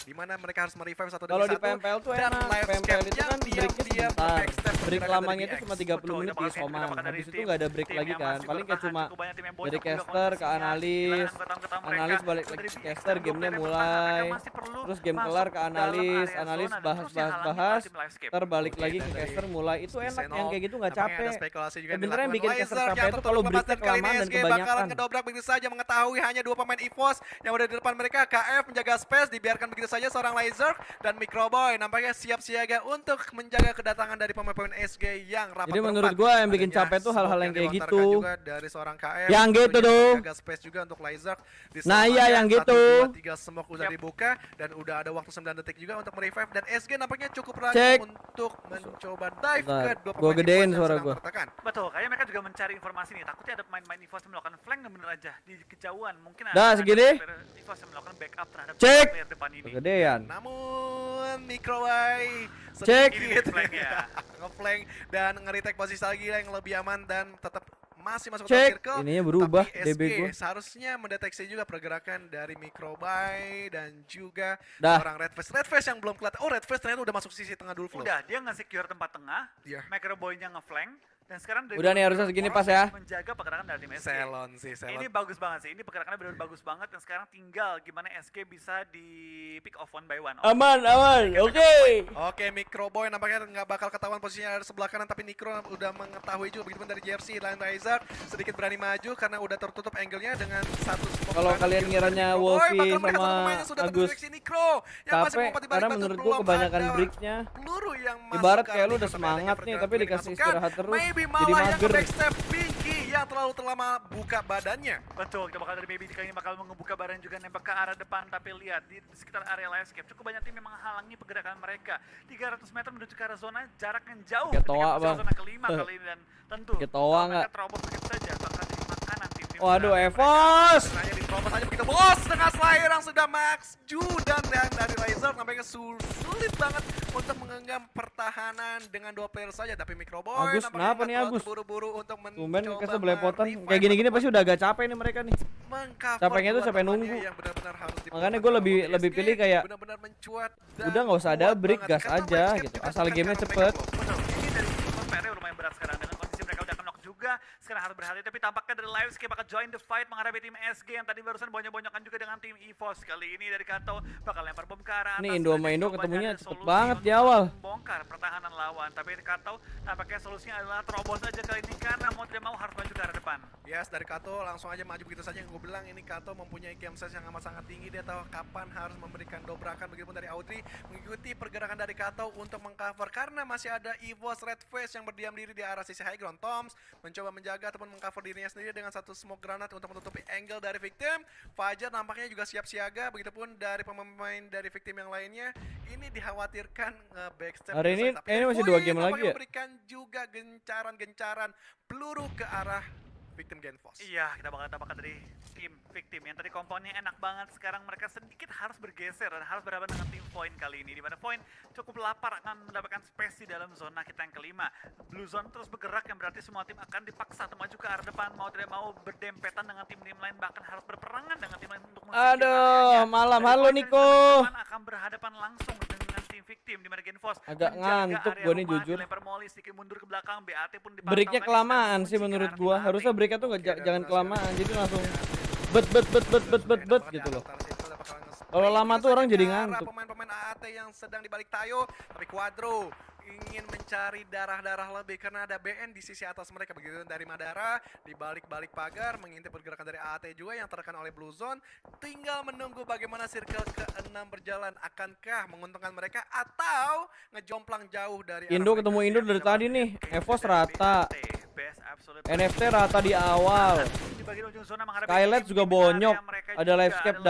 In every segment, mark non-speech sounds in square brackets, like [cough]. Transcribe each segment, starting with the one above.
di mana mereka harus merevive satu demi Kalau di satu. PMPL tuh dan enak. live PMPL itu kan breaknya sebentar. backstep Break lamanya itu cuma 30 Betul, menit di Soman. Habis itu nggak ada break lagi kan. Paling kayak cuma dari caster ke analis, analis balik lagi ke caster, gamenya mulai. Terus game kelar ke analis, analis bahas bahas bahas. oleh tim Livescape. Ntar balik Oke, lagi ke caster mulai. Itu enak yang kayak gitu nggak capek. Sebenarnya yang bikin caster capek itu kalau ini kelamaan dan SG bakalan kebanyakan. ngedobrak begitu saja mengetahui hanya dua pemain EVOS yang udah di depan mereka KF menjaga space dibiarkan begitu saja seorang Laser dan Microboy nampaknya siap siaga untuk menjaga kedatangan dari pemain-pemain SG yang rapat Jadi menurut gua yang bikin capek tuh hal-hal yang kayak gitu. juga dari seorang KF Yang gitu tuh. menjaga space juga untuk Laser Di Nah, iya, yang satu, gitu. dua, tiga smoke udah Yap. dibuka dan udah ada waktu 9 detik juga untuk merevive dan SG nampaknya cukup berani Cek. untuk mencoba dive Bentar, ke dua gua pemain gedein EVOS yang suara tertekan. Betul, kayaknya mereka juga mencari informasi nih. Takutnya ada pemain-pemain EVOS yang melakukan flank dan bener aja di kejauhan. Mungkin ada Dah, ada segini. EVOS yang melakukan backup terhadap Cek. player depan ini. Kegedean. Namun Microway Cek. sedikit [laughs] Ngeflank ya. Ngeflank dan nge-retake posisi lagi yang lebih aman dan tetap masih masuk ke Cek. circle. Ininya berubah tapi DB gua. seharusnya mendeteksi juga pergerakan dari Microway dan juga Dah. orang Red Face. Red Face yang belum kelihatan. Oh, Red Face ternyata udah masuk sisi tengah dulu. Udah, dia nge-secure tempat tengah, Iya. Microboy-nya ngeflank, dan sekarang dari Udah nih, harusnya segini pas ya. Menjaga pergerakan dari tim SG. Selon sih, Selon. Ini bagus banget sih. Ini pergerakannya benar bagus banget dan sekarang tinggal gimana SG bisa di pick off one by one. Aman, aman. Oke. Oke, Microboy nampaknya nggak bakal ketahuan posisinya ada sebelah kanan, tapi Nikro udah mengetahui juga begitu pun dari JFC Line Riser sedikit berani maju karena udah tertutup angle-nya dengan satu smoke Kalau kalian ngiranya. Wolfie sama satu pemain yang sudah Agus terdeteksi Nikro yang masih Capek karena menurut gua kebanyakan breaknya. peluru yang Ibarat kayak lu udah semangat nih, tapi dikasih istirahat terus, Maybe malah yang backstep Pinky yang terlalu lama buka badannya. Betul, kita bakal dari Baby kali ini bakal mengebuka barang juga nembak ke arah depan tapi lihat di sekitar area landscape cukup banyak tim yang menghalangi pergerakan mereka 300 meter menuju ke arah zona jarak yang jauh Kayak ketika Bang. zona kelima kali ini dan tentu Kayak toa kalau nggak? mereka terobos begitu saja bakal jadi makanan tim-tim Waduh, mereka. Evos. Hanya diterobos aja begitu bos dengan Slayer yang sudah max Ju dan dari Laser nampaknya sul- sulit banget untuk menggenggam pertahanan dengan dua player saja tapi Microboy Agus, kenapa nih, Agus? terburu-buru untuk Tumben mencoba kasih belepotan. merevive Kayak gini-gini pasti udah agak capek nih mereka nih. capeknya tuh temannya nunggu. yang benar-benar harus Makanya gua lebih- lebih pilih kayak, benar-benar mencuat dan udah nggak usah ada break, gas aja gitu. Asal gamenya cepet. mereka Betul, ini dari Team PR lumayan berat sekarang dengan kondisi mereka udah knock juga sekarang harus berhati tapi tampaknya dari Livescape akan join the fight menghadapi tim SG yang tadi barusan bonyok-bonyokan juga dengan tim EVOS kali ini dari Kato bakal lempar bom ke arah atas Ini Indo sama Indo ketemunya cepet banget di awal. membongkar pertahanan lawan tapi Kato tampaknya solusinya adalah terobos aja kali ini karena mau tidak mau harus maju ke arah depan Yes, dari Kato langsung aja maju begitu saja. Gue bilang ini Kato mempunyai game sense yang amat sangat tinggi. Dia tahu kapan harus memberikan dobrakan. Begitupun dari Audrey mengikuti pergerakan dari Kato untuk mengcover karena masih ada Evos Red Face yang berdiam diri di arah sisi high ground. Toms mencoba menjaga ataupun mengcover dirinya sendiri dengan satu smoke granat untuk menutupi angle dari victim. Fajar nampaknya juga siap siaga. Begitupun dari pemain dari victim yang lainnya. Ini dikhawatirkan nge-backstep. Hari ini- ini masih dua game lagi ya? memberikan juga gencaran-gencaran peluru ke arah victim Genfos. Iya, kita bakal dapatkan dari tim victim yang tadi komponnya enak banget. Sekarang mereka sedikit harus bergeser dan harus berhadapan dengan tim Point kali ini. Di mana Point cukup lapar akan mendapatkan space di dalam zona kita yang kelima. Blue Zone terus bergerak yang berarti semua tim akan dipaksa untuk maju ke arah depan. Mau tidak mau berdempetan dengan tim-tim lain bahkan harus berperangan dengan tim lain untuk Aduh, malam. Halo, Niko. akan berhadapan langsung victim di mana Genfos Agak ngantuk gua nih, jujur. dilempar molly sedikit mundur ke belakang BAT pun dipantau Breaknya kan, kelamaan sih menurut arah gua. Harusnya breaknya tuh dan jangan kelamaan. Jadi langsung bet bet bet bet bet bet bet gitu loh. Kalau lama tuh orang jadi ngantuk. Pemain-pemain AAT yang sedang dibalik Tayo, tapi Quadro ingin mencari darah-darah lebih karena ada BN di sisi atas mereka begitu dari Madara di balik-balik pagar mengintip pergerakan dari AAT juga yang tertekan oleh Blue Zone tinggal menunggu bagaimana circle ke-6 berjalan akankah menguntungkan mereka atau ngejomplang jauh dari Indo ketemu Indo dari tadi nih. Evos rata. NFT rata di awal. menghadapi Skylight tim juga bonyok. Ada Livescape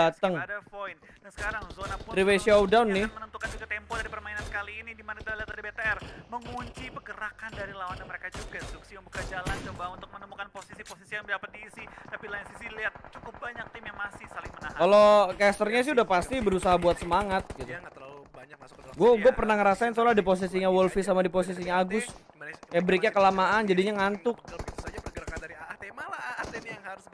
sekarang zona pun Three-way seluruhnya showdown nih. menentukan juga tempo dari permainan kali ini di mana kita lihat dari BTR mengunci pergerakan dari lawan mereka juga. Suksi membuka jalan coba untuk menemukan posisi-posisi yang dapat diisi, tapi lain sisi lihat cukup banyak tim yang masih saling menahan. Kalau casternya sih udah pasti berusaha buat semangat gitu. dia nggak terlalu banyak masuk ke dalam Gue gue pernah ngerasain soalnya di posisinya Wolfie sama di posisinya Agus. Kayak breaknya kelamaan jadinya ngantuk. Begitu saja pergerakan dari AAT malah AAT ini yang harus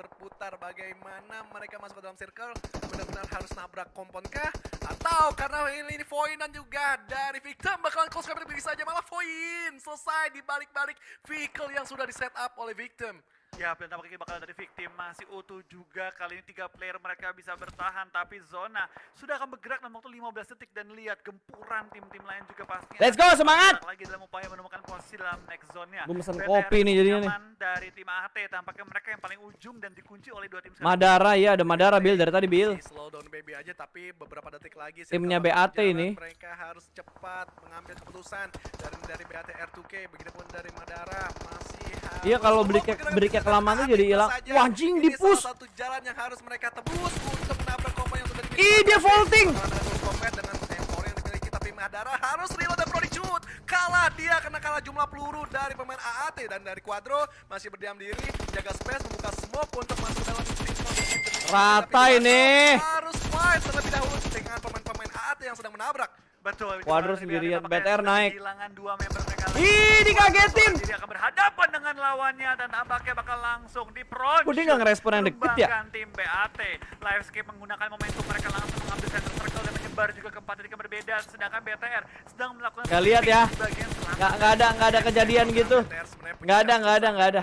bagaimana mereka masuk ke dalam circle? Benar-benar harus nabrak kompon kah? Atau karena ini, ini Void dan juga dari Victim bakalan close capture bisa saja malah Void selesai di balik-balik vehicle yang sudah di set up oleh Victim Ya, dan tampaknya bakal dari victim masih utuh juga. Kali ini tiga player mereka bisa bertahan, tapi zona sudah akan bergerak dalam waktu 15 detik dan lihat gempuran tim-tim lain juga pastinya. Let's go, semangat! Lagi dalam upaya menemukan posisi dalam next zone-nya. Gua mesen kopi nih jadinya nih. Dari tim AT tampaknya mereka yang paling ujung dan dikunci oleh dua tim. Madara ya, ada Madara Bill dari tadi Bill. Slow down baby aja tapi beberapa detik lagi Timnya BAT ini. mereka harus cepat mengambil keputusan dari dari BAT R2K begitupun dari Madara masih harus Iya, kalau break-nya- pergerakan break-nya bisa kelamaan jadi hilang. Wah, anjing, Ini di-push. salah satu jalan yang harus mereka tebus untuk menabrak kompan yang sudah dimiliki Ih, dia vaulting. Dengan M4 yang dimiliki tapi Madara harus reload dan product shoot kalah dia karena kalah jumlah peluru dari pemain AAT dan dari Quadro masih berdiam diri jaga space membuka smoke untuk masuk dalam Rata ini. harus fight terlebih dahulu dengan pemain-pemain AAT yang sedang menabrak. Betul. Quadro sendirian, BTR naik. Ih, dikagetin. Jadi akan berhadapan dengan lawannya dan tampaknya bakal langsung di front. Kok dia nggak ngerespon yang deket ya? Tim BAT. Livescape menggunakan momentum mereka langsung mengambil center circle dan menyebar juga ke empat titik yang berbeda. Sedangkan BTR sedang melakukan Nggak lihat ya. Nggak nggak ada nggak ada kejadian gitu. Nggak ada, nggak ada, nggak ada.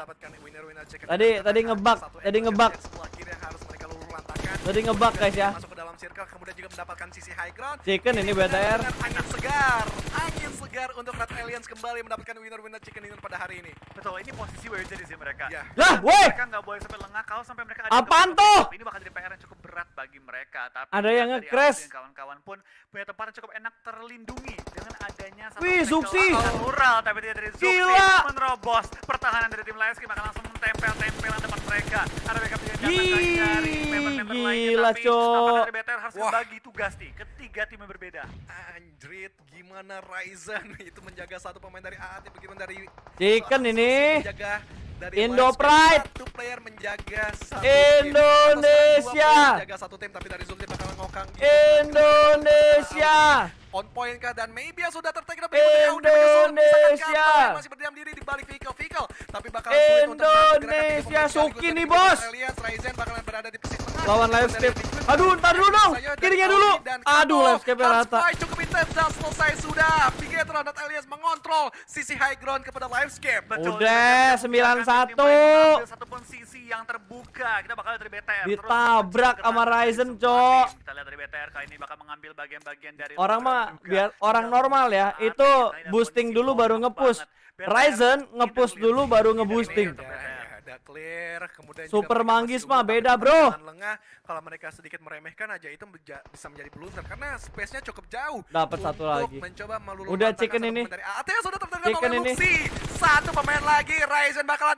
Tadi- tadi ngebug, tadi ngebug. dari sebelah kiri yang harus mereka luluh lantakan. Tadi ngebug, guys, ya. Masuk ke dalam circle kemudian juga mendapatkan sisi high ground. Chicken ini BTR. angin segar, angin segar untuk Red Aliens kembali mendapatkan winner-winner chicken dinner pada hari ini. Betul, ini posisi where jadi sih mereka. Ya. Lah, weh. Mereka nggak boleh sampai lengah kalau sampai mereka ada Apaan yang tuh? Ini bakal jadi PR yang cukup berat bagi mereka. Tapi Ada yang nge-crash. Kawan-kawan pun punya tempat yang cukup enak terlindungi dengan adanya satu Wih, Zuxi. natural tapi tidak dari Zuxi Gila. menerobos pertahanan dari tim lain akan langsung mentempel-tempelan depan mereka. Ada backup datang Ih, dari member-member lainnya gila, tapi Cok. dari BTR harus Wah. membagi tugas nih ke tiga tim yang berbeda. Anjrit, gimana Ryzen [laughs] itu menjaga satu pemain dari AAT bagaimana dari Chicken ini. menjaga dari Indo Pride. satu player menjaga satu Indonesia. tim. Menjaga satu tim tapi dari Zulti bakalan ngokang gitu. Indonesia. On point kah dan maybe yang sudah tertake Indonesia. masih berdiam diri di balik vehicle vehicle tapi bakal sulit untuk Indonesia, Suki nih, bos. Alias Ryzen bakalan berada di posisi tengah Lawan Dari Livescape. Liquid Aduh, ntar dulu dong. Kirinya dulu. Aduh, Hard rata. cukup intens dan selesai sudah Pigetron dan Alias mengontrol sisi high ground kepada Livescape Betul, Udah, kita bisa membiarkan 9-1. tim lain mengambil satu pun sisi yang terbuka. Kita bakal dari BTR. Ditabrak sama Ryzen, Cok. Kali ini bakal mengambil bagian-bagian dari Orang mah biar orang normal ya, itu boosting dulu baru nge-push. Ryzen nge-push dulu baru nge-boosting. lihat Ya, BTR. ya, ada clear kemudian Super Manggis mah beda, bro. lengah kalau mereka sedikit meremehkan aja itu bisa menjadi blunder karena space-nya cukup jauh Dapat satu lagi. mencoba meluluh Udah, chicken ini. dari AT yang sudah tertangkap oleh ini. Luxi satu pemain lagi Ryzen bakalan